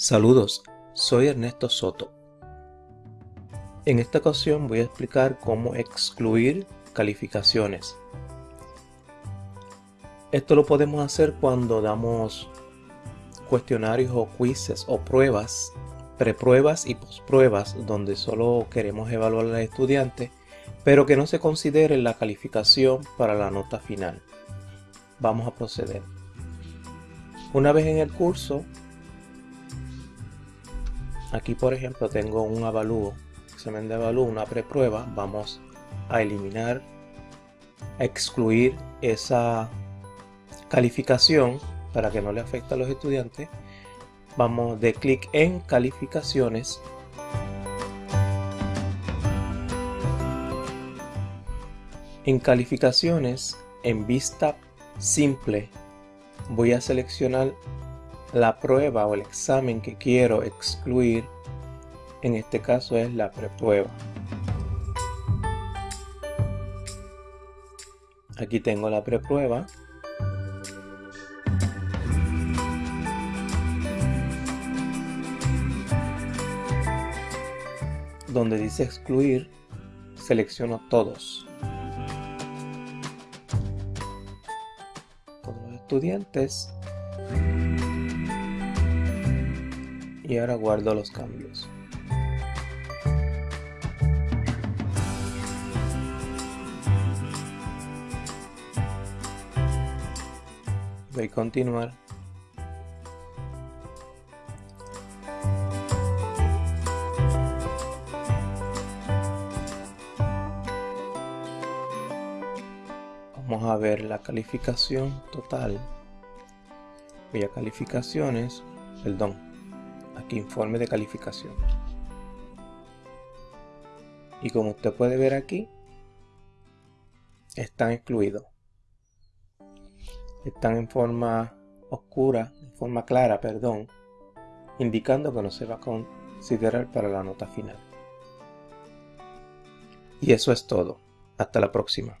Saludos, soy Ernesto Soto. En esta ocasión voy a explicar cómo excluir calificaciones. Esto lo podemos hacer cuando damos cuestionarios o quizzes o pruebas, prepruebas y pospruebas donde solo queremos evaluar al estudiante, pero que no se considere la calificación para la nota final. Vamos a proceder. Una vez en el curso, Aquí por ejemplo tengo un avalúo, examen de avalúo, una preprueba. Vamos a eliminar, a excluir esa calificación para que no le afecte a los estudiantes. Vamos de clic en calificaciones. En calificaciones, en vista simple, voy a seleccionar la prueba o el examen que quiero excluir, en este caso es la preprueba. Aquí tengo la preprueba. Donde dice excluir, selecciono todos. Todos los estudiantes y ahora guardo los cambios. Voy a continuar. Vamos a ver la calificación total. Voy a calificaciones, perdón, aquí informe de calificación. Y como usted puede ver aquí, están excluidos. Están en forma oscura, en forma clara, perdón, indicando que no se va a considerar para la nota final. Y eso es todo. Hasta la próxima.